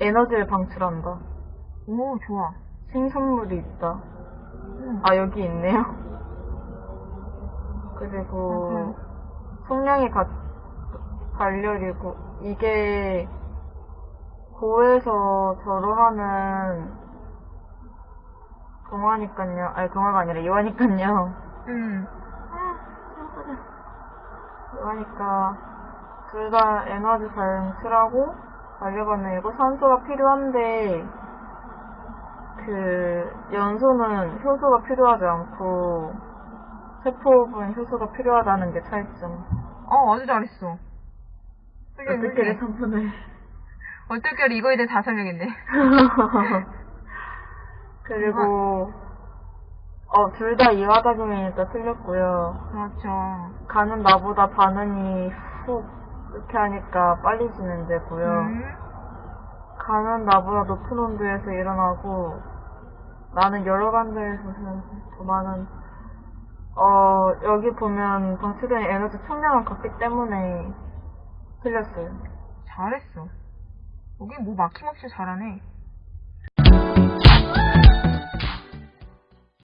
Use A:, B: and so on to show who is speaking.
A: 에너지를 방출한다.
B: 오, 좋아.
A: 생산물이 있다.
B: 음.
A: 아, 여기 있네요. 그리고,
B: 음.
A: 속량이 가, 발열이고, 이게, 고에서 절호하는 동화니깐요. 아니, 동화가 아니라 이화니깐요.
B: 음.
A: 그러니까 둘 다 에너지 방출하고 달려가면이고 산소가 필요한데 그 연소는 효소가 필요하지 않고 세포분 효소가 필요하다는 게 차이점.
B: 어, 아주 잘했어.
A: 어떻게. 3분을
B: 어떻게 이거에 대해 다 설명했네.
A: 그리고 어 둘 다 이화작용이니까 틀렸고요.
B: 그렇죠.
A: 가는 나보다 반응이 훅 이렇게 하니까 빨리 진행되고요.
B: 음.
A: 가는 나보다 높은 온도에서 일어나고 나는 여러 간데에서 더 많은 어 여기 보면 방출된 에너지 총량은 같기 때문에 틀렸어요.
B: 잘했어. 여기 뭐 막힘없이 잘하네.